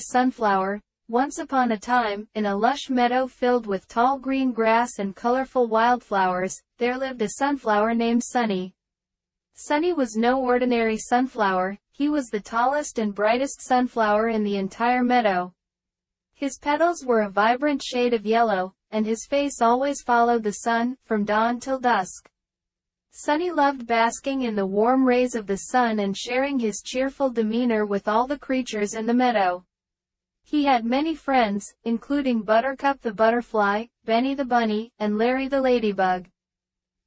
Sunflower, once upon a time, in a lush meadow filled with tall green grass and colorful wildflowers, there lived a sunflower named Sunny. Sunny was no ordinary sunflower, he was the tallest and brightest sunflower in the entire meadow. His petals were a vibrant shade of yellow, and his face always followed the sun, from dawn till dusk. Sunny loved basking in the warm rays of the sun and sharing his cheerful demeanor with all the creatures in the meadow. He had many friends, including Buttercup the butterfly, Benny the bunny, and Larry the ladybug.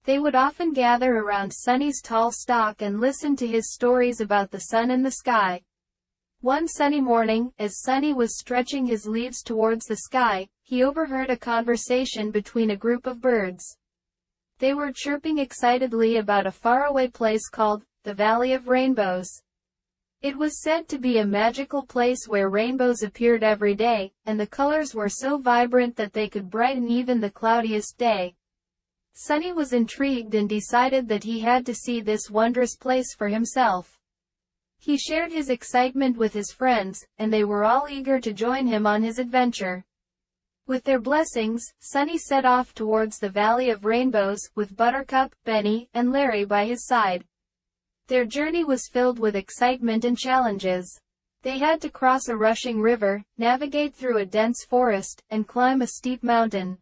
They would often gather around Sunny's tall stalk and listen to his stories about the sun and the sky. One sunny morning, as Sunny was stretching his leaves towards the sky, he overheard a conversation between a group of birds. They were chirping excitedly about a faraway place called, the Valley of Rainbows. It was said to be a magical place where rainbows appeared every day, and the colors were so vibrant that they could brighten even the cloudiest day. Sunny was intrigued and decided that he had to see this wondrous place for himself. He shared his excitement with his friends, and they were all eager to join him on his adventure. With their blessings, Sunny set off towards the Valley of Rainbows, with Buttercup, Benny, and Larry by his side. Their journey was filled with excitement and challenges. They had to cross a rushing river, navigate through a dense forest, and climb a steep mountain.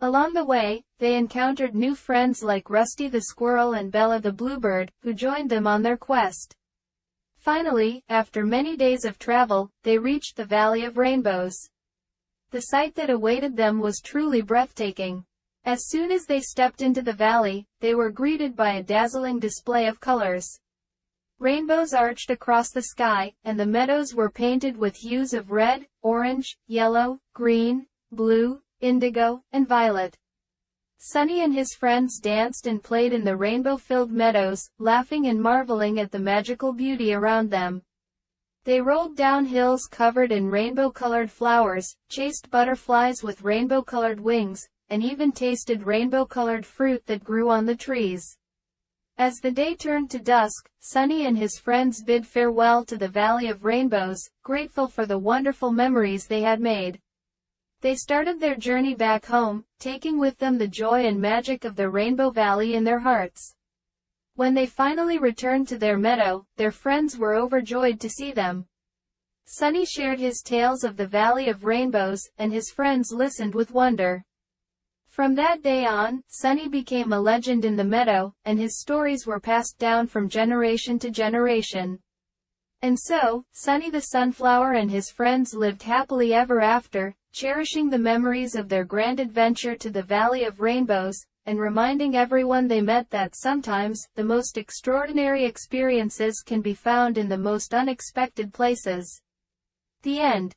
Along the way, they encountered new friends like Rusty the squirrel and Bella the bluebird, who joined them on their quest. Finally, after many days of travel, they reached the Valley of Rainbows. The sight that awaited them was truly breathtaking. As soon as they stepped into the valley, they were greeted by a dazzling display of colors. Rainbows arched across the sky, and the meadows were painted with hues of red, orange, yellow, green, blue, indigo, and violet. Sunny and his friends danced and played in the rainbow-filled meadows, laughing and marveling at the magical beauty around them. They rolled down hills covered in rainbow-colored flowers, chased butterflies with rainbow-colored wings, and even tasted rainbow-colored fruit that grew on the trees. As the day turned to dusk, Sunny and his friends bid farewell to the Valley of Rainbows, grateful for the wonderful memories they had made. They started their journey back home, taking with them the joy and magic of the Rainbow Valley in their hearts. When they finally returned to their meadow, their friends were overjoyed to see them. Sunny shared his tales of the Valley of Rainbows, and his friends listened with wonder. From that day on, Sunny became a legend in the meadow, and his stories were passed down from generation to generation. And so, Sunny the Sunflower and his friends lived happily ever after, cherishing the memories of their grand adventure to the Valley of Rainbows, and reminding everyone they met that sometimes, the most extraordinary experiences can be found in the most unexpected places. The end.